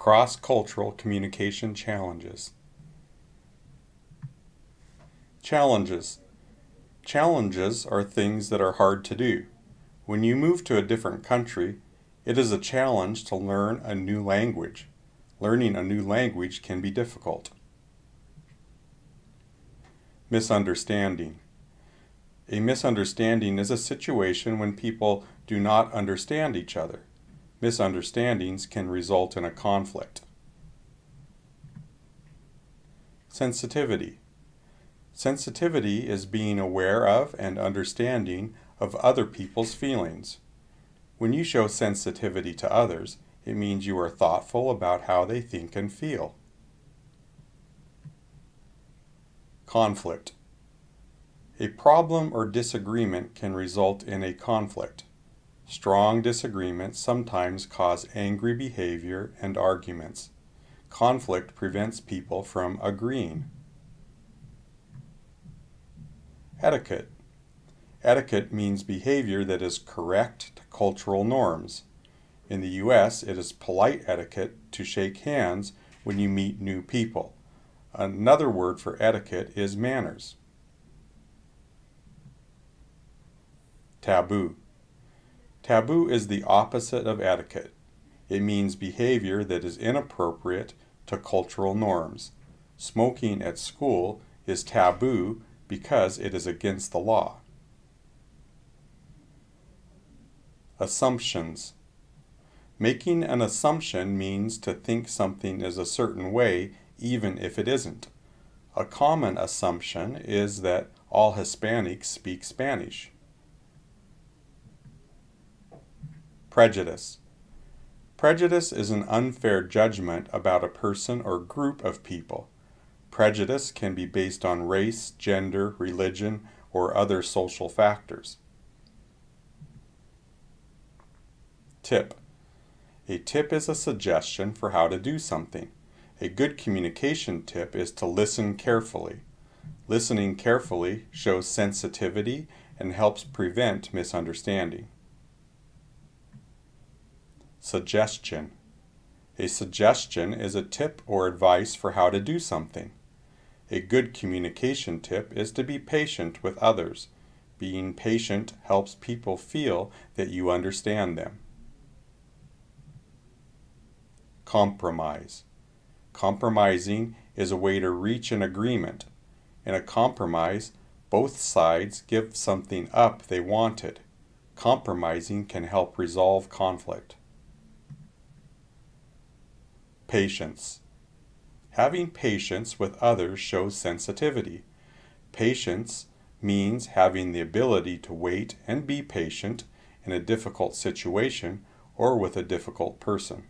Cross-cultural communication challenges. Challenges. Challenges are things that are hard to do. When you move to a different country, it is a challenge to learn a new language. Learning a new language can be difficult. Misunderstanding. A misunderstanding is a situation when people do not understand each other. Misunderstandings can result in a conflict. Sensitivity. Sensitivity is being aware of and understanding of other people's feelings. When you show sensitivity to others, it means you are thoughtful about how they think and feel. Conflict. A problem or disagreement can result in a conflict. Strong disagreements sometimes cause angry behavior and arguments. Conflict prevents people from agreeing. Etiquette. Etiquette means behavior that is correct to cultural norms. In the U.S., it is polite etiquette to shake hands when you meet new people. Another word for etiquette is manners. Taboo. Taboo is the opposite of etiquette. It means behavior that is inappropriate to cultural norms. Smoking at school is taboo because it is against the law. Assumptions. Making an assumption means to think something is a certain way even if it isn't. A common assumption is that all Hispanics speak Spanish. Prejudice. Prejudice is an unfair judgment about a person or group of people. Prejudice can be based on race, gender, religion, or other social factors. Tip. A tip is a suggestion for how to do something. A good communication tip is to listen carefully. Listening carefully shows sensitivity and helps prevent misunderstanding. Suggestion. A suggestion is a tip or advice for how to do something. A good communication tip is to be patient with others. Being patient helps people feel that you understand them. Compromise. Compromising is a way to reach an agreement. In a compromise, both sides give something up they wanted. Compromising can help resolve conflict. Patience. Having patience with others shows sensitivity. Patience means having the ability to wait and be patient in a difficult situation or with a difficult person.